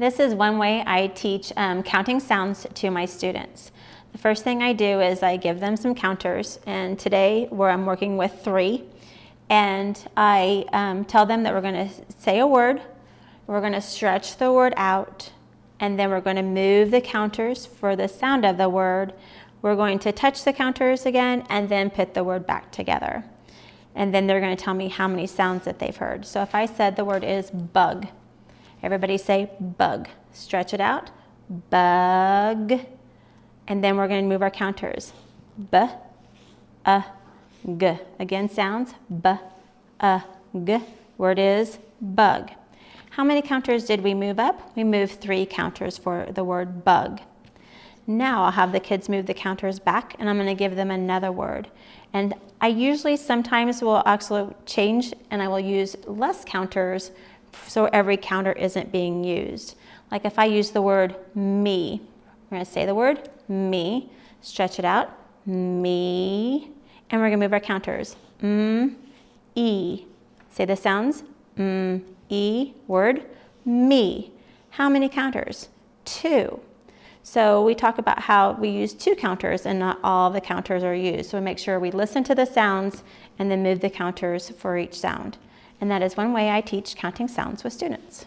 This is one way I teach um, counting sounds to my students. The first thing I do is I give them some counters, and today where I'm working with three, and I um, tell them that we're going to say a word, we're going to stretch the word out, and then we're going to move the counters for the sound of the word. We're going to touch the counters again and then put the word back together. And then they're going to tell me how many sounds that they've heard. So if I said the word is bug, everybody say bug. Stretch it out, bug. And then we're going to move our counters. B, a, g. Again, sounds b, a, g. Word is bug. How many counters did we move up? We moved three counters for the word bug. Now I'll have the kids move the counters back and I'm going to give them another word. And I usually sometimes will actually change and I will use less counters so every counter isn't being used. Like if I use the word me, we're to say the word me, stretch it out, me, and we're to move our counters. M, E. Say the sounds. M, E, word, me. How many counters? Two. So we talk about how we use two counters and not all the counters are used. So we make sure we listen to the sounds and then move the counters for each sound. And that is one way I teach counting sounds with students.